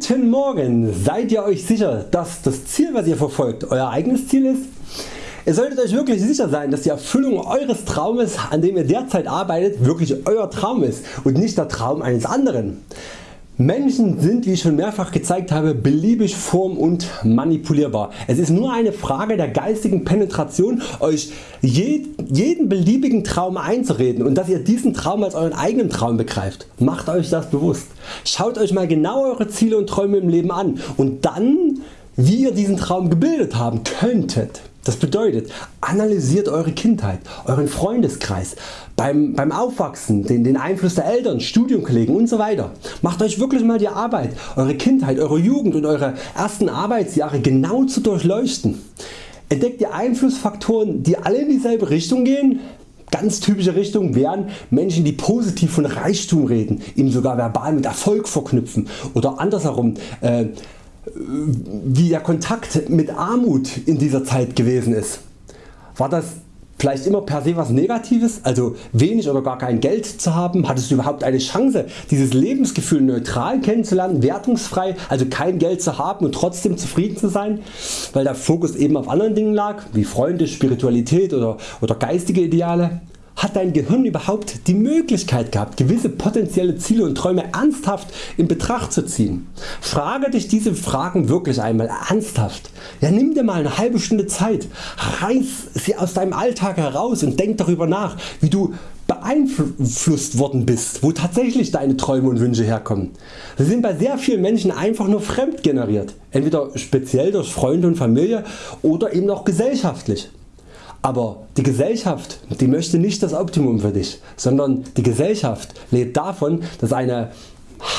Guten Morgen! Seid ihr Euch sicher dass das Ziel was ihr verfolgt Euer eigenes Ziel ist? Ihr solltet Euch wirklich sicher sein dass die Erfüllung Eures Traumes an dem ihr derzeit arbeitet wirklich Euer Traum ist und nicht der Traum eines anderen. Menschen sind wie ich schon mehrfach gezeigt habe beliebig form- und manipulierbar. Es ist nur eine Frage der geistigen Penetration Euch jeden beliebigen Traum einzureden und dass ihr diesen Traum als Euren eigenen Traum begreift. Macht Euch das bewusst. Schaut Euch mal genau Eure Ziele und Träume im Leben an und dann wie ihr diesen Traum gebildet haben könntet. Das bedeutet analysiert Eure Kindheit, Euren Freundeskreis, beim, beim Aufwachsen, den, den Einfluss der Eltern, Studienkollegen usw. Macht Euch wirklich mal die Arbeit Eure Kindheit, Eure Jugend und Eure ersten Arbeitsjahre genau zu durchleuchten. Entdeckt ihr Einflussfaktoren die alle in dieselbe Richtung gehen? Ganz typische Richtung wären Menschen die positiv von Reichtum reden, ihn sogar verbal mit Erfolg verknüpfen oder andersherum äh, wie der Kontakt mit Armut in dieser Zeit gewesen ist. War das vielleicht immer per se was Negatives, also wenig oder gar kein Geld zu haben? Hattest du überhaupt eine Chance dieses Lebensgefühl neutral kennenzulernen, wertungsfrei, also kein Geld zu haben und trotzdem zufrieden zu sein, weil der Fokus eben auf anderen Dingen lag, wie Freunde, Spiritualität oder, oder geistige Ideale? Hat dein Gehirn überhaupt die Möglichkeit gehabt gewisse potenzielle Ziele und Träume ernsthaft in Betracht zu ziehen? Frage dich diese Fragen wirklich einmal ernsthaft. Ja, nimm dir mal eine halbe Stunde Zeit, reiß sie aus deinem Alltag heraus und denk darüber nach wie du beeinflusst worden bist, wo tatsächlich deine Träume und Wünsche herkommen. Sie sind bei sehr vielen Menschen einfach nur fremd generiert, entweder speziell durch Freunde und Familie oder eben auch gesellschaftlich. Aber die Gesellschaft die möchte nicht das Optimum für dich, sondern die Gesellschaft lebt davon dass eine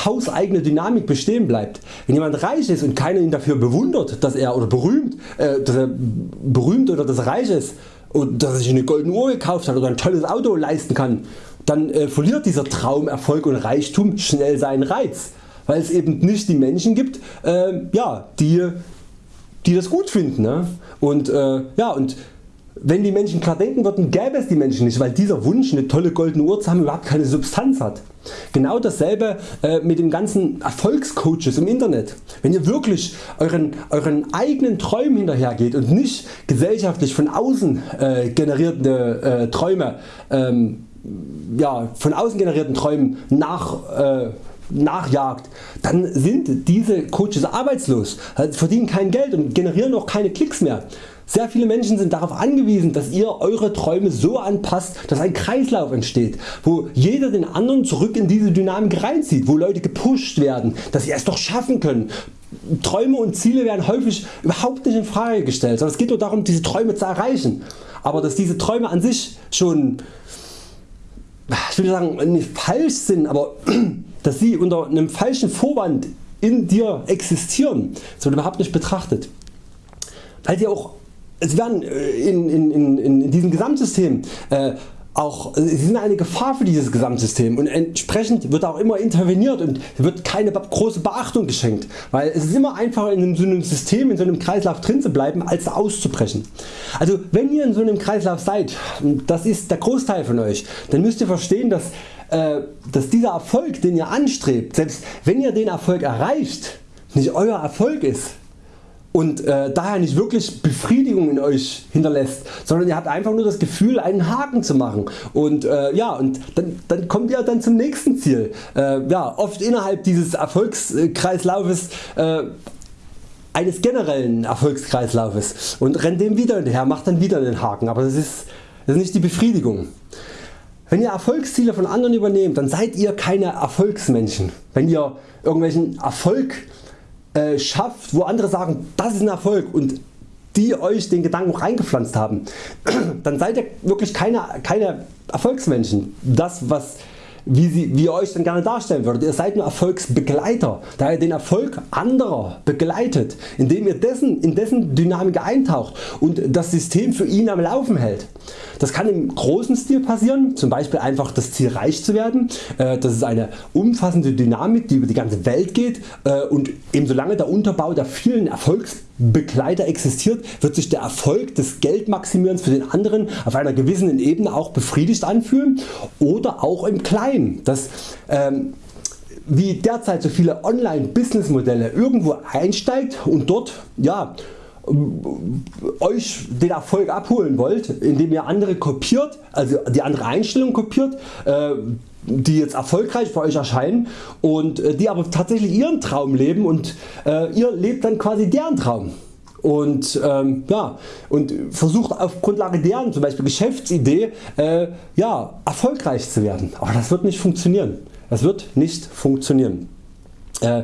hauseigene Dynamik bestehen bleibt. Wenn jemand reich ist und keiner ihn dafür bewundert, dass er oder berühmt, äh, dass er berühmt oder dass er reich ist und dass er sich eine goldene Uhr gekauft hat oder ein tolles Auto leisten kann, dann äh, verliert dieser Traum Erfolg und Reichtum schnell seinen Reiz, weil es eben nicht die Menschen gibt, äh, ja, die, die das gut finden. Ne? Und, äh, ja, und wenn die Menschen klar denken würden gäbe es die Menschen nicht, weil dieser Wunsch eine tolle goldene Uhr zu haben überhaupt keine Substanz hat. Genau dasselbe äh, mit den ganzen Erfolgscoaches im Internet. Wenn ihr wirklich euren, euren eigenen Träumen hinterhergeht und nicht gesellschaftlich von außen äh, generierte äh, Träume ähm, ja, von außen generierten Träumen nach äh, nachjagt, dann sind diese Coaches arbeitslos, verdienen kein Geld und generieren auch keine Klicks mehr. Sehr viele Menschen sind darauf angewiesen dass ihr Eure Träume so anpasst dass ein Kreislauf entsteht, wo jeder den anderen zurück in diese Dynamik reinzieht, wo Leute gepusht werden, dass sie es doch schaffen können. Träume und Ziele werden häufig überhaupt nicht in Frage gestellt, sondern es geht nur darum diese Träume zu erreichen. Aber dass diese Träume an sich schon ich will sagen nicht falsch sind, aber dass sie unter einem falschen Vorwand in dir existieren, das wird überhaupt nicht betrachtet. Weil sie auch es werden äh, in, in, in, in diesem Gesamtsystem äh, auch, sie sind eine Gefahr für dieses Gesamtsystem und entsprechend wird auch immer interveniert und wird keine große Beachtung geschenkt, weil es ist immer einfacher in so einem System, in so einem Kreislauf drin zu bleiben als auszubrechen. Also wenn ihr in so einem Kreislauf seid, das ist der Großteil von Euch, dann müsst ihr verstehen dass, äh, dass dieser Erfolg den ihr anstrebt, selbst wenn ihr den Erfolg erreicht, nicht Euer Erfolg ist, und äh, daher nicht wirklich Befriedigung in Euch hinterlässt, sondern ihr habt einfach nur das Gefühl einen Haken zu machen und äh, ja und dann, dann kommt ihr dann zum nächsten Ziel. Äh, ja, oft innerhalb dieses Erfolgskreislaufes äh, eines generellen Erfolgskreislaufes und rennt dem wieder hinterher, macht dann wieder den Haken, aber das ist, das ist nicht die Befriedigung. Wenn ihr Erfolgsziele von anderen übernehmt, dann seid ihr keine Erfolgsmenschen. Wenn ihr irgendwelchen Erfolg äh, schafft, wo andere sagen, das ist ein Erfolg und die Euch den Gedanken reingepflanzt haben, dann seid ihr wirklich keine, keine Erfolgsmenschen. Das was wie, sie, wie ihr Euch dann gerne darstellen würdet. Ihr seid nur Erfolgsbegleiter, da ihr den Erfolg anderer begleitet, indem ihr dessen, in dessen Dynamik eintaucht und das System für ihn am Laufen hält. Das kann im großen Stil passieren, zum Beispiel einfach das Ziel reich zu werden. Äh, das ist eine umfassende Dynamik die über die ganze Welt geht äh, und eben solange der Unterbau der vielen Erfolgsbegleiter existiert wird sich der Erfolg des Geldmaximierens für den anderen auf einer gewissen Ebene auch befriedigt anfühlen oder auch im Kleinen. Das, ähm, wie derzeit so viele Online Business Modelle irgendwo einsteigt und dort ja, euch den Erfolg abholen wollt, indem ihr andere kopiert, also die andere Einstellung kopiert, äh, die jetzt erfolgreich für Euch erscheinen und äh, die aber tatsächlich Ihren Traum leben und äh, ihr lebt dann quasi deren Traum und, ähm, ja, und versucht auf Grundlage deren zum Beispiel Geschäftsidee äh, ja, erfolgreich zu werden. Aber das wird nicht funktionieren. Das wird nicht funktionieren. Äh,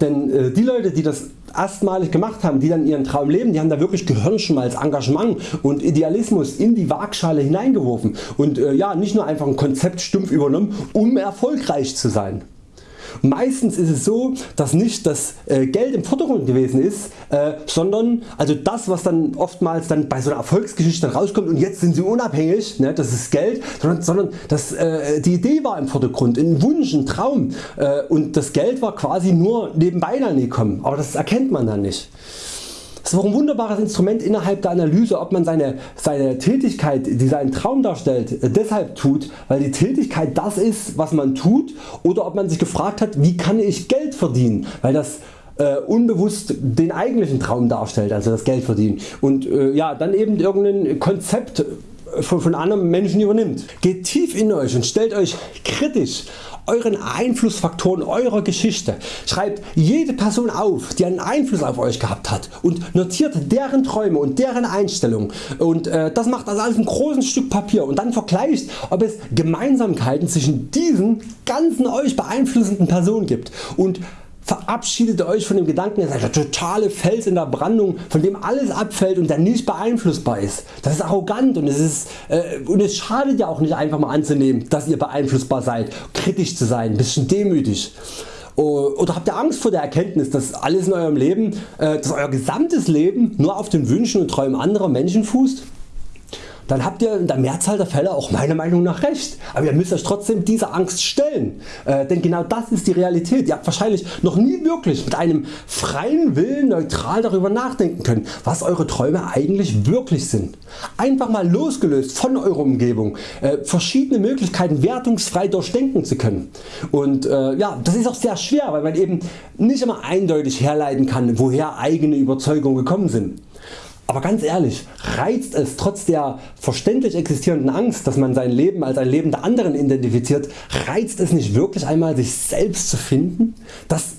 denn äh, die Leute die das erstmalig gemacht haben, die dann ihren Traum leben, die haben da wirklich Gehirnschmalz, Engagement und Idealismus in die Waagschale hineingeworfen und äh, ja, nicht nur einfach ein Konzept stumpf übernommen um erfolgreich zu sein. Meistens ist es so, dass nicht das äh, Geld im Vordergrund gewesen ist, äh, sondern also das was dann oftmals dann bei so einer Erfolgsgeschichte rauskommt und jetzt sind sie unabhängig, ne, das ist Geld, sondern, sondern äh, die Idee war im Vordergrund, ein Wunsch, ein Traum und das Geld war quasi nur nebenbei dann gekommen, aber das erkennt man dann nicht. Das auch ein wunderbares Instrument innerhalb der Analyse ob man seine, seine Tätigkeit die seinen Traum darstellt deshalb tut weil die Tätigkeit das ist was man tut oder ob man sich gefragt hat wie kann ich Geld verdienen weil das äh, unbewusst den eigentlichen Traum darstellt, also das Geld verdienen. Und äh, ja, dann eben irgendein Konzept von, von anderen Menschen übernimmt. Geht tief in Euch und stellt Euch kritisch euren Einflussfaktoren eurer Geschichte. Schreibt jede Person auf die einen Einfluss auf Euch gehabt hat und notiert deren Träume und deren Einstellungen und äh, das macht also alles ein großes Stück Papier und dann vergleicht ob es Gemeinsamkeiten zwischen diesen ganzen Euch beeinflussenden Personen gibt und verabschiedet Euch von dem Gedanken, ihr seid der totale Fels in der Brandung, von dem alles abfällt und der nicht beeinflussbar ist. Das ist arrogant und es, ist, äh, und es schadet ja auch nicht einfach mal anzunehmen, dass ihr beeinflussbar seid, kritisch zu sein, ein bisschen demütig. Oder habt ihr Angst vor der Erkenntnis, dass alles in eurem Leben, äh, dass euer gesamtes Leben nur auf den Wünschen und Träumen anderer Menschen fußt? Dann habt ihr in der Mehrzahl der Fälle auch meiner Meinung nach recht. Aber ihr müsst Euch trotzdem dieser Angst stellen, äh, denn genau das ist die Realität. Ihr habt wahrscheinlich noch nie wirklich mit einem freien Willen neutral darüber nachdenken können, was Eure Träume eigentlich wirklich sind. Einfach mal losgelöst von eurer Umgebung äh, verschiedene Möglichkeiten wertungsfrei durchdenken zu können. Und äh, ja, das ist auch sehr schwer, weil man eben nicht immer eindeutig herleiten kann, woher eigene Überzeugungen gekommen sind. Aber ganz ehrlich, reizt es trotz der verständlich existierenden Angst, dass man sein Leben als ein Leben der anderen identifiziert, reizt es nicht wirklich einmal sich selbst zu finden? Das,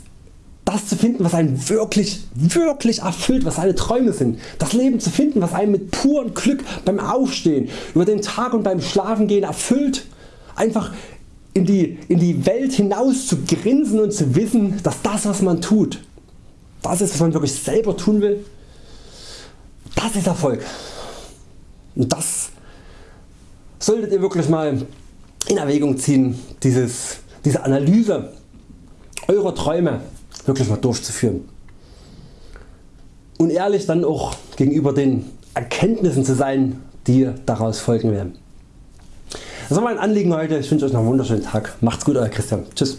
das zu finden was einen wirklich, wirklich erfüllt, was seine Träume sind. Das Leben zu finden was einen mit purem Glück beim Aufstehen, über den Tag und beim Schlafengehen erfüllt. Einfach in die, in die Welt hinaus zu grinsen und zu wissen dass das was man tut, das ist was man wirklich selber tun will das ist Erfolg. Und das solltet ihr wirklich mal in Erwägung ziehen, dieses, diese Analyse eurer Träume wirklich mal durchzuführen. Und ehrlich dann auch gegenüber den Erkenntnissen zu sein, die daraus folgen werden. Das war mein Anliegen heute. Ich wünsche Euch noch einen wunderschönen Tag. Macht's gut Euer Christian. Tschüss.